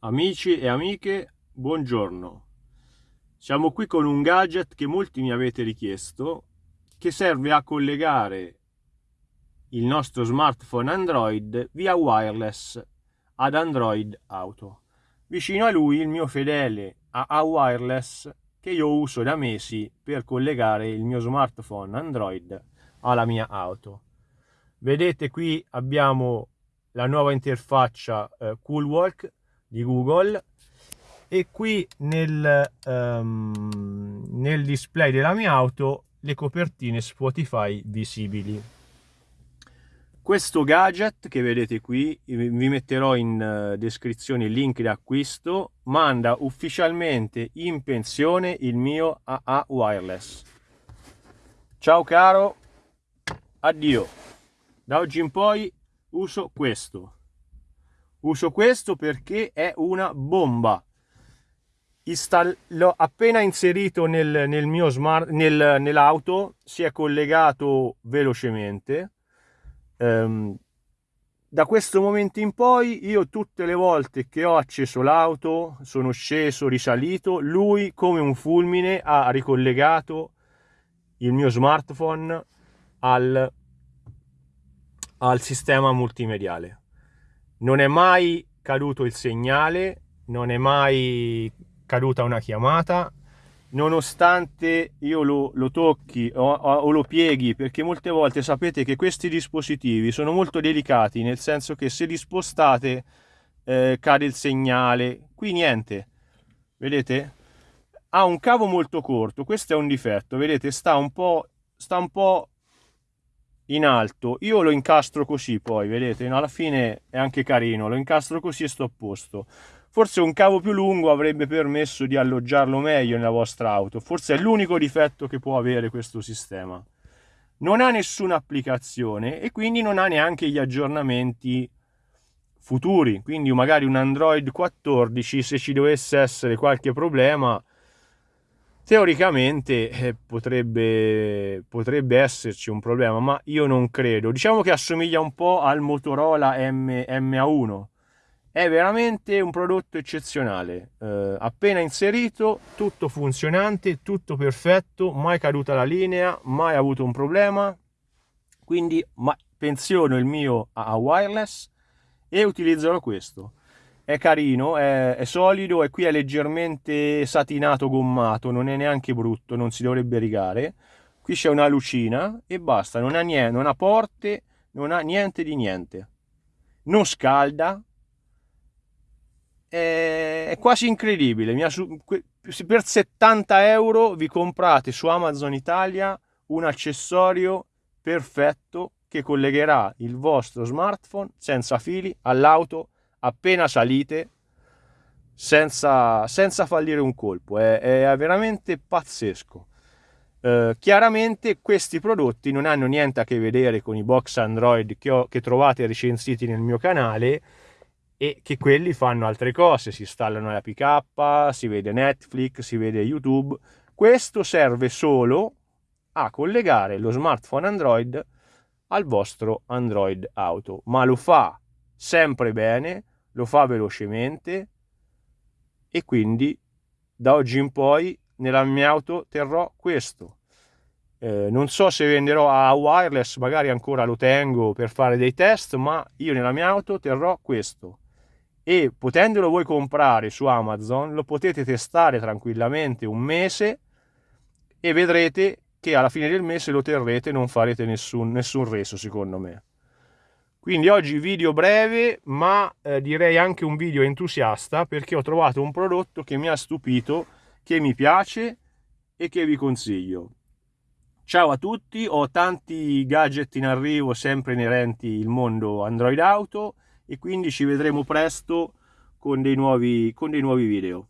Amici e amiche, buongiorno. Siamo qui con un gadget che molti mi avete richiesto che serve a collegare il nostro smartphone Android via wireless ad Android Auto. Vicino a lui il mio fedele AA Wireless che io uso da mesi per collegare il mio smartphone Android alla mia auto. Vedete qui abbiamo la nuova interfaccia eh, CoolWalk di Google e qui nel, um, nel display della mia auto le copertine Spotify visibili. Questo gadget che vedete qui, vi metterò in uh, descrizione il link di acquisto, manda ufficialmente in pensione il mio AA Wireless. Ciao caro, addio. Da oggi in poi uso questo. Uso questo perché è una bomba. L'ho appena inserito nel, nel mio smart, nel, nell'auto, si è collegato velocemente. Um, da questo momento in poi io tutte le volte che ho acceso l'auto, sono sceso, risalito, lui come un fulmine ha ricollegato il mio smartphone al, al sistema multimediale non è mai caduto il segnale, non è mai caduta una chiamata, nonostante io lo, lo tocchi o, o, lo pieghi, perché molte volte sapete che questi dispositivi sono molto delicati, nel senso che se li spostate eh, cade il segnale, qui niente, vedete? Ha un cavo molto corto, questo è un difetto, vedete? Sta un po', sta un po' in alto. Io lo incastro così poi vedete? Alla fine è anche carino. Lo incastro così e sto a posto. Forse un cavo più lungo avrebbe permesso di alloggiarlo meglio nella vostra auto. Forse è l'unico difetto che può avere questo sistema. Non ha nessuna applicazione e quindi non ha neanche gli aggiornamenti futuri. Quindi magari un android 14 se ci dovesse essere qualche problema teoricamente eh, potrebbe, potrebbe, esserci un problema, ma io non credo. Diciamo che assomiglia un po' al Motorola M, MA1. È veramente un prodotto eccezionale. Eh, appena inserito, tutto funzionante, tutto perfetto, mai caduta la linea, mai avuto un problema. Quindi ma, pensiono il mio a wireless e utilizzerò questo è carino, è, è, solido e qui è leggermente satinato gommato, non è neanche brutto, non si dovrebbe rigare. Qui c'è una lucina e basta, non ha niente, non ha porte, non ha niente di niente. Non scalda, è, quasi incredibile. per 70 euro vi comprate su Amazon Italia un accessorio perfetto che collegherà il vostro smartphone senza fili all'auto appena salite senza, senza fallire un colpo, è, è veramente pazzesco. Uh, chiaramente questi prodotti non hanno niente a che vedere con i box Android che, ho, che trovate recensiti nel mio canale e che quelli fanno altre cose, si installano la PK, si vede Netflix, si vede YouTube. Questo serve solo a collegare lo smartphone Android al vostro Android Auto, ma lo fa sempre bene, lo fa velocemente e quindi da oggi in poi nella mia auto terrò questo. Eh, non so se venderò a wireless, magari ancora lo tengo per fare dei test, ma io nella mia auto terrò questo. E potendolo voi comprare su Amazon, lo potete testare tranquillamente un mese e vedrete che alla fine del mese lo terrete non farete nessun, nessun reso secondo me. Quindi oggi video breve, ma eh, direi anche un video entusiasta perché ho trovato un prodotto che mi ha stupito, che mi piace e che vi consiglio. Ciao a tutti, ho tanti gadget in arrivo sempre inerenti il mondo Android Auto e quindi ci vedremo presto con dei nuovi, con dei nuovi video.